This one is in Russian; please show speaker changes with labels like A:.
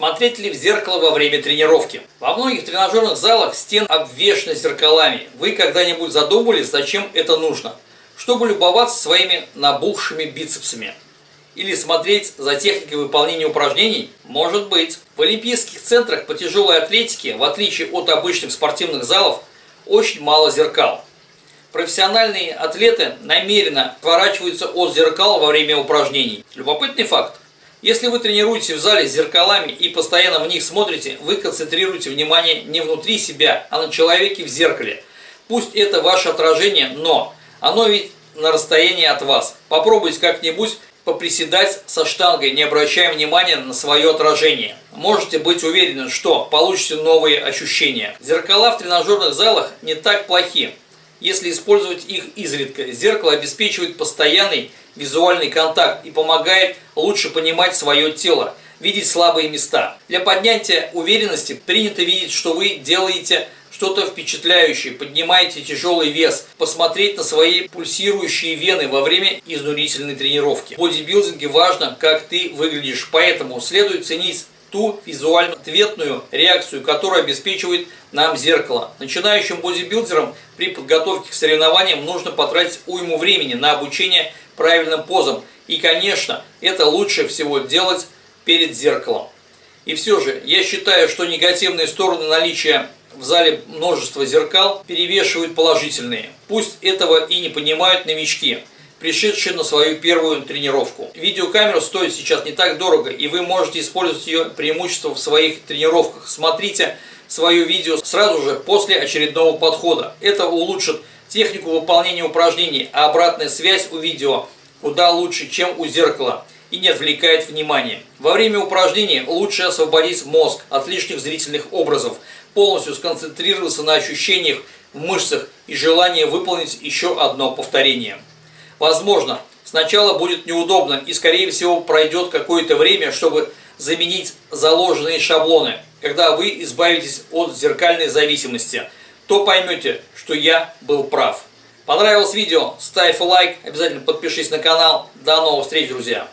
A: Смотреть ли в зеркало во время тренировки? Во многих тренажерных залах стен обвешаны зеркалами. Вы когда-нибудь задумывались, зачем это нужно? Чтобы любоваться своими набухшими бицепсами. Или смотреть за техникой выполнения упражнений? Может быть. В олимпийских центрах по тяжелой атлетике, в отличие от обычных спортивных залов, очень мало зеркал. Профессиональные атлеты намеренно отворачиваются от зеркал во время упражнений. Любопытный факт. Если вы тренируете в зале с зеркалами и постоянно в них смотрите, вы концентрируете внимание не внутри себя, а на человеке в зеркале. Пусть это ваше отражение, но оно ведь на расстоянии от вас. Попробуйте как-нибудь поприседать со штангой, не обращая внимания на свое отражение. Можете быть уверены, что получите новые ощущения. Зеркала в тренажерных залах не так плохи, если использовать их изредка. Зеркало обеспечивает постоянный визуальный контакт и помогает лучше понимать свое тело, видеть слабые места. Для поднятия уверенности принято видеть, что вы делаете что-то впечатляющее, поднимаете тяжелый вес, посмотреть на свои пульсирующие вены во время изнурительной тренировки. В бодибилдинге важно, как ты выглядишь, поэтому следует ценить ту визуально ответную реакцию, которую обеспечивает нам зеркало. Начинающим бодибилдерам при подготовке к соревнованиям нужно потратить уйму времени на обучение правильным позам. И, конечно, это лучше всего делать перед зеркалом. И все же, я считаю, что негативные стороны наличия в зале множество зеркал перевешивают положительные. Пусть этого и не понимают новички, пришедшие на свою первую тренировку. Видеокамера стоит сейчас не так дорого, и вы можете использовать ее преимущество в своих тренировках. Смотрите свое видео сразу же после очередного подхода. Это улучшит технику выполнения упражнений, а обратная связь у видео куда лучше, чем у зеркала и не отвлекает внимание. Во время упражнений лучше освободить мозг от лишних зрительных образов, полностью сконцентрироваться на ощущениях в мышцах и желание выполнить еще одно повторение. Возможно, сначала будет неудобно и скорее всего пройдет какое-то время, чтобы заменить заложенные шаблоны. Когда вы избавитесь от зеркальной зависимости, то поймете, что я был прав. Понравилось видео? Ставь лайк, обязательно подпишись на канал. До новых встреч, друзья!